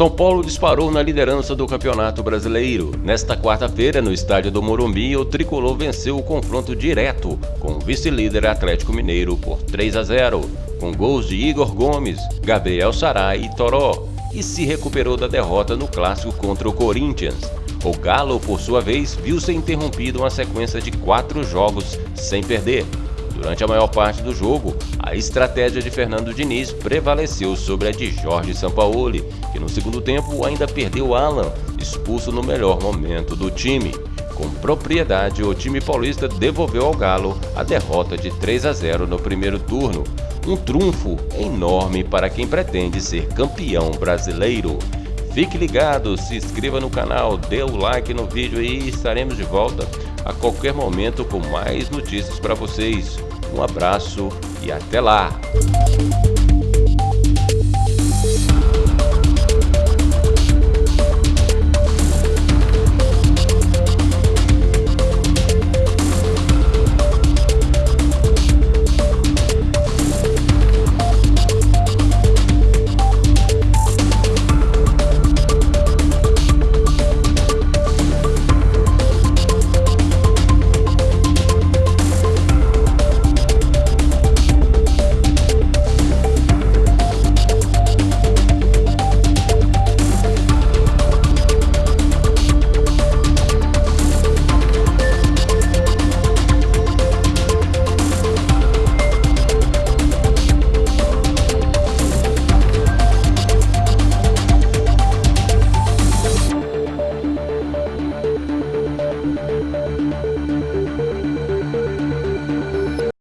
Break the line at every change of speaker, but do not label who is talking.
São Paulo disparou na liderança do Campeonato Brasileiro. Nesta quarta-feira, no estádio do Morumbi, o tricolor venceu o confronto direto com o vice-líder Atlético Mineiro por 3 a 0, com gols de Igor Gomes, Gabriel Sarai e Toró, e se recuperou da derrota no clássico contra o Corinthians. O Galo, por sua vez, viu ser interrompido uma sequência de quatro jogos sem perder. Durante a maior parte do jogo, a estratégia de Fernando Diniz prevaleceu sobre a de Jorge Sampaoli, que no segundo tempo ainda perdeu Alan, expulso no melhor momento do time. Com propriedade, o time paulista devolveu ao Galo a derrota de 3 a 0 no primeiro turno. Um trunfo enorme para quem pretende ser campeão brasileiro. Fique ligado, se inscreva no canal, dê o like no vídeo e estaremos de volta a qualquer momento com mais notícias para vocês. Um abraço e até lá!